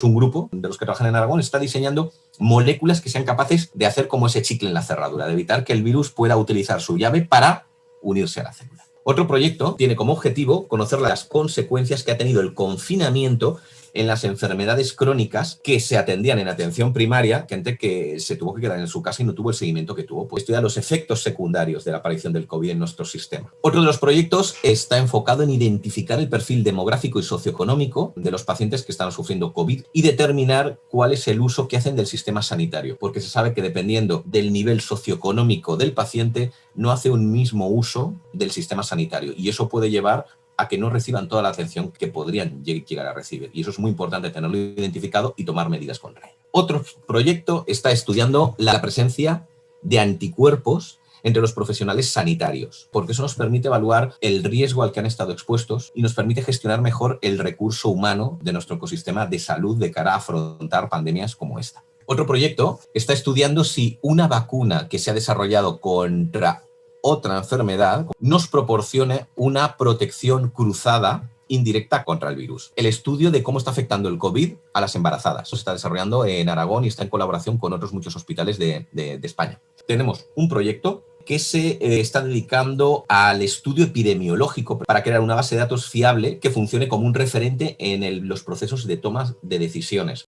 Un grupo de los que trabajan en Aragón está diseñando moléculas que sean capaces de hacer como ese chicle en la cerradura, de evitar que el virus pueda utilizar su llave para unirse a la célula. Otro proyecto tiene como objetivo conocer las consecuencias que ha tenido el confinamiento en las enfermedades crónicas que se atendían en atención primaria, gente que se tuvo que quedar en su casa y no tuvo el seguimiento que tuvo, pues estudia los efectos secundarios de la aparición del COVID en nuestro sistema. Otro de los proyectos está enfocado en identificar el perfil demográfico y socioeconómico de los pacientes que están sufriendo COVID y determinar cuál es el uso que hacen del sistema sanitario, porque se sabe que dependiendo del nivel socioeconómico del paciente, no hace un mismo uso del sistema sanitario y eso puede llevar a que no reciban toda la atención que podrían llegar a recibir. Y eso es muy importante tenerlo identificado y tomar medidas contra ello. Otro proyecto está estudiando la presencia de anticuerpos entre los profesionales sanitarios, porque eso nos permite evaluar el riesgo al que han estado expuestos y nos permite gestionar mejor el recurso humano de nuestro ecosistema de salud de cara a afrontar pandemias como esta. Otro proyecto está estudiando si una vacuna que se ha desarrollado contra otra enfermedad nos proporcione una protección cruzada indirecta contra el virus. El estudio de cómo está afectando el COVID a las embarazadas. se está desarrollando en Aragón y está en colaboración con otros muchos hospitales de, España. Tenemos un proyecto que se eh, está dedicando al estudio epidemiológico para crear una base de datos fiable que funcione como un referente en los procesos de toma de decisiones.